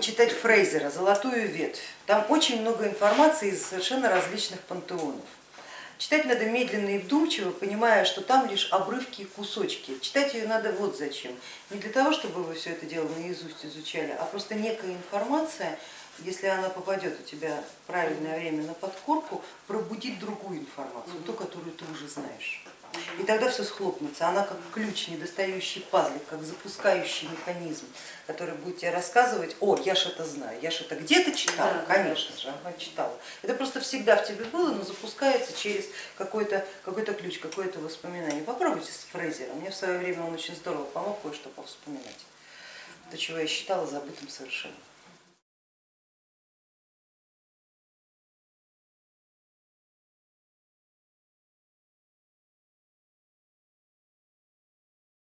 Почитать Фрейзера «Золотую ветвь». Там очень много информации из совершенно различных пантеонов. Читать надо медленно и вдумчиво, понимая, что там лишь обрывки и кусочки. Читать ее надо вот зачем. Не для того, чтобы вы все это дело наизусть изучали, а просто некая информация, если она попадет у тебя в правильное время на подкорку, пробудит другую информацию, ту, которую ты уже знаешь. И тогда все схлопнется, она как ключ, недостающий пазлик, как запускающий механизм, который будет тебе рассказывать, о, я ж это знаю, я ж это где-то читала, Да, конечно же, она читала. Это просто всегда в тебе было, но запускается через какой-то какой ключ, какое-то воспоминание. Попробуйте с Фрейзером, мне в свое время он очень здорово помог кое-что повспоминать, то, чего я считала забытым совершенно.